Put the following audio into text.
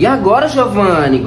E agora, Giovanni?